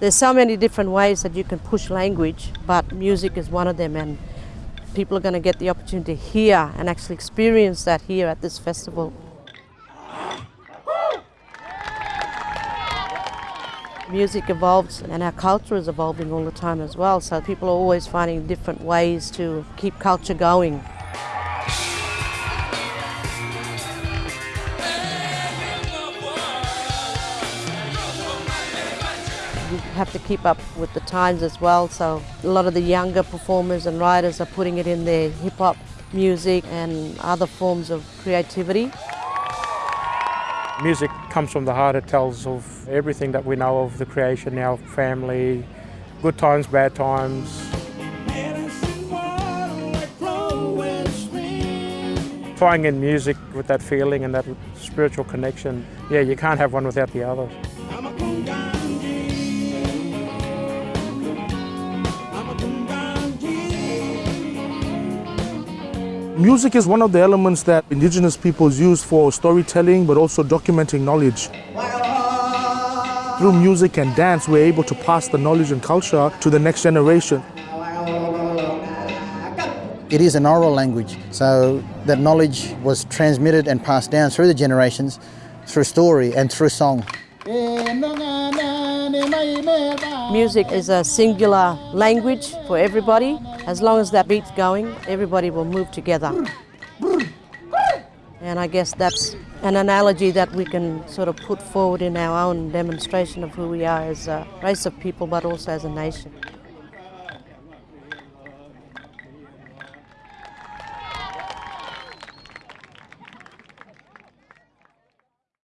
There's so many different ways that you can push language, but music is one of them and people are going to get the opportunity to hear and actually experience that here at this festival. Music evolves and our culture is evolving all the time as well, so people are always finding different ways to keep culture going. you have to keep up with the times as well. So a lot of the younger performers and writers are putting it in their hip hop music and other forms of creativity. Music comes from the heart. It tells of everything that we know of the creation, our family, good times, bad times. Tying in music with that feeling and that spiritual connection, yeah, you can't have one without the other. Music is one of the elements that Indigenous peoples use for storytelling but also documenting knowledge. Through music and dance, we're able to pass the knowledge and culture to the next generation. It is an oral language, so that knowledge was transmitted and passed down through the generations, through story and through song. Eh, Music is a singular language for everybody. As long as that beat's going, everybody will move together. And I guess that's an analogy that we can sort of put forward in our own demonstration of who we are as a race of people, but also as a nation.